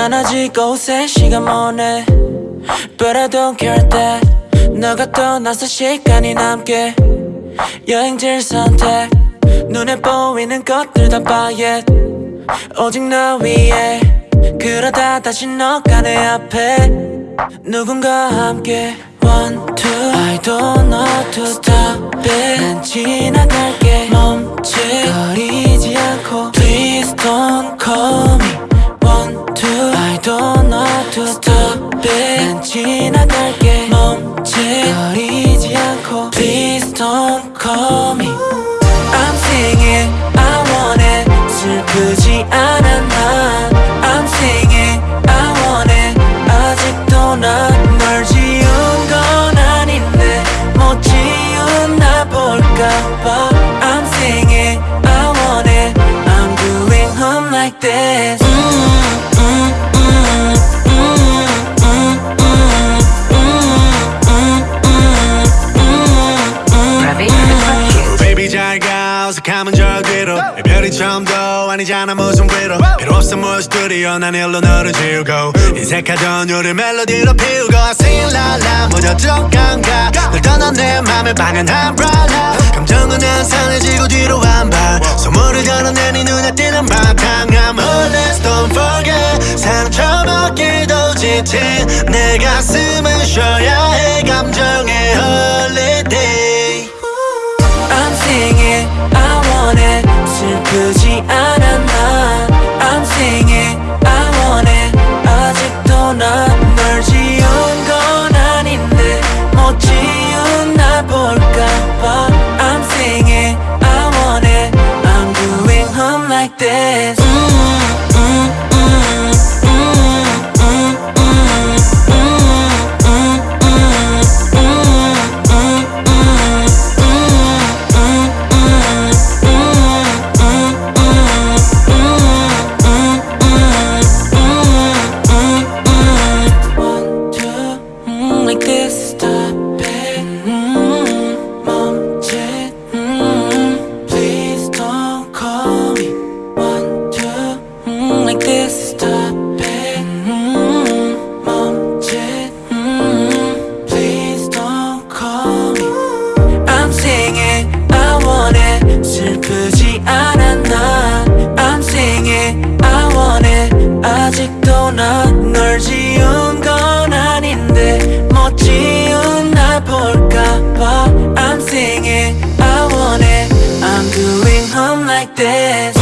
난 아직 옷에 시간 못내 But I don't care that 너가 떠나서 시간이 남게. 여행지를 선택. 눈에 보이는 것들 다 it 오직 너 위에. 그러다 다시 너가 내 앞에. 누군가와 함께. One, two. I don't know to stop it. 난 지나갈 잘가 어색하면 저 뒤로. 이별이 처음도 아니잖아 무슨 위로. 필요 없어 뭐 스튜디오. 난 일로 너를 지우고. 인색하던 요리 멜로디로 피우고. La 무뎌져 감각 널 떠난 내 맘에 방한한 브랄라 감정은 한산해지고 뒤로 한발. 소문을 걸어내 네 눈에 띄는 바탕함 Oh let's don't forget 상처받기도 지친 내 가슴은 쉬 슬프지 않아 난 I'm singing I want it 아직도 난 널 지운 건 아닌데 못 지운 나 볼까봐 I'm singing I want it I'm doing home like this like this.